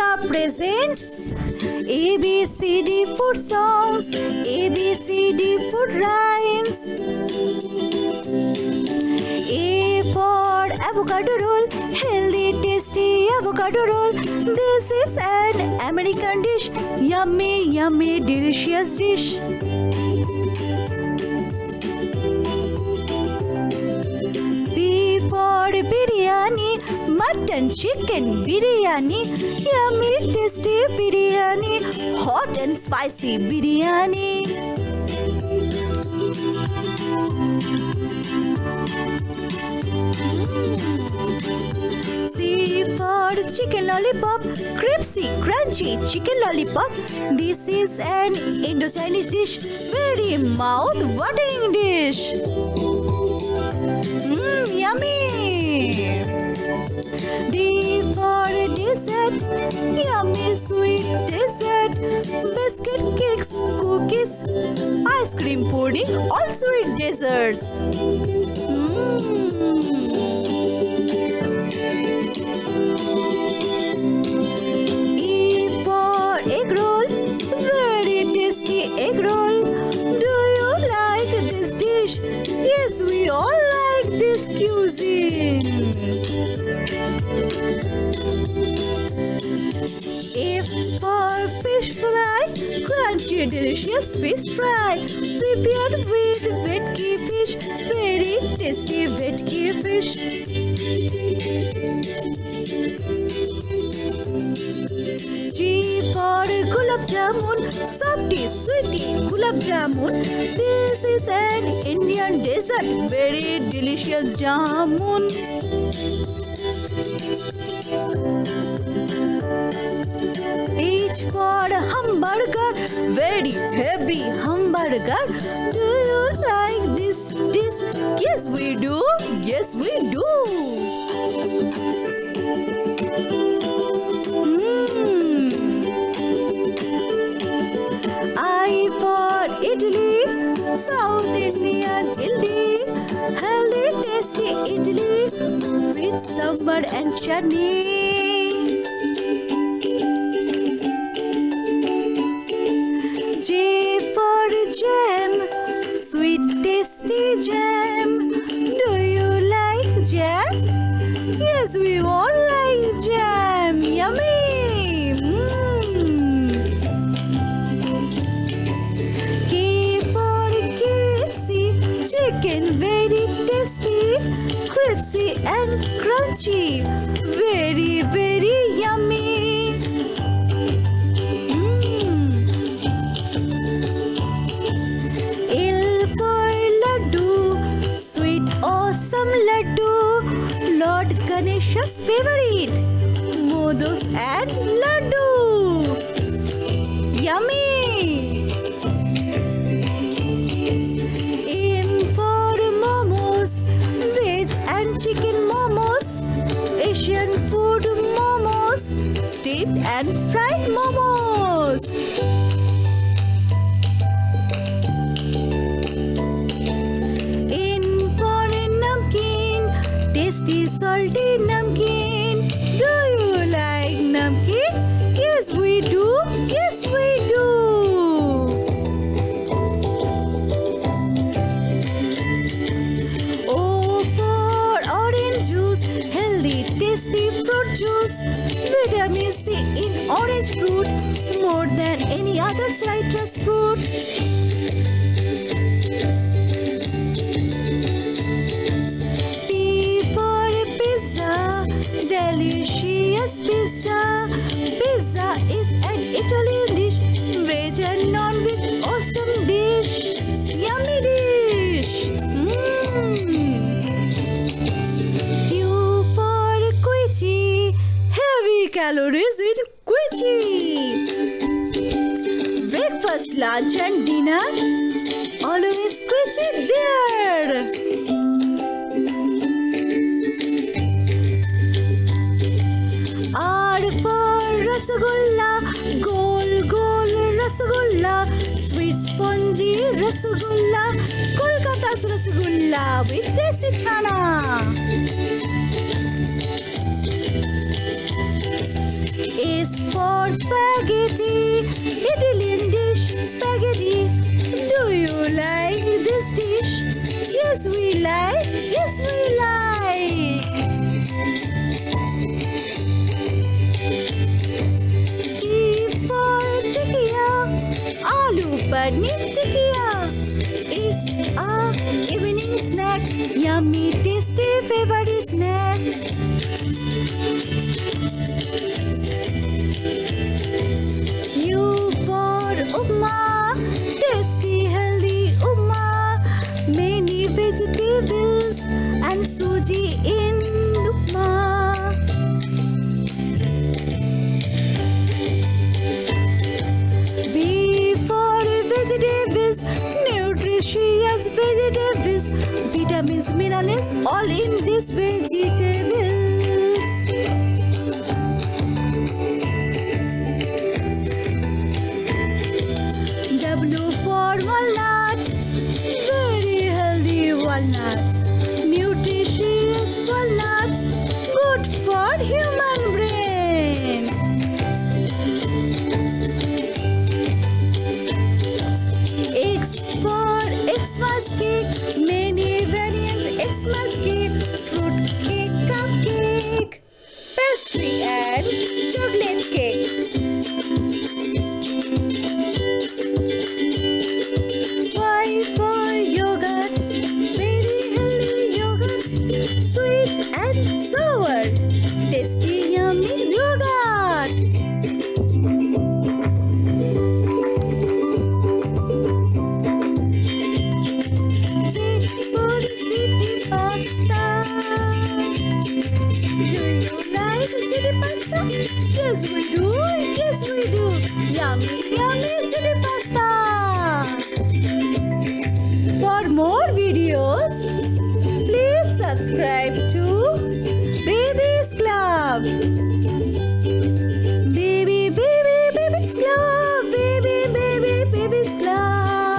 Club presents ABCD Food Songs, ABCD Food Rhymes. A for avocado roll, healthy, tasty avocado roll. This is an American dish, yummy, yummy, delicious dish. Mutton, chicken biryani, yummy, tasty biryani, hot and spicy biryani. For chicken lollipop, crispy, crunchy chicken lollipop. This is an Indo-Chinese dish, very mouth-watering dish. Mmm, yummy! D for dessert, yummy sweet dessert. Biscuit cakes, cookies, ice cream pudding, all sweet desserts. E crunchy delicious fish fry, prepared with vetki fish, very tasty vetki fish. G for gulab jamun, softy, sweetie gulab jamun. This is an Indian dessert, very delicious jamun. Hamburger. Do you like this dish? Yes, we do. Yes, we do. Mm. I for idli, South Indian idli, healthy tasty idli with sambar and chutney. Yes, we all like jam. Yummy. Mm. K for KFC, chicken very tasty, crispy and crunchy, very very Ganesha's favorite, modos and laddu. Yummy! M for momos, veg and chicken momos, Asian food momos, steamed and fried momos. In for namkeen, tasty salty orange fruit, more than any other citrus fruit. P for pizza, delicious pizza. Pizza is an Italian dish, veg non-veg, awesome dish, yummy dish. Mm. Q for heavy calories lunch and dinner? Always squish it there. R for Rasagulla, gol gol Rasagulla, sweet spongy Rasagulla, Kolkata's Rasagulla with desi chana. S for spaghetti, Italy spaghetti. Do you like this dish? Yes, we like. Yes, we like. E for tikka, aloo paneer. Christmas. more videos, please subscribe to Babies Club.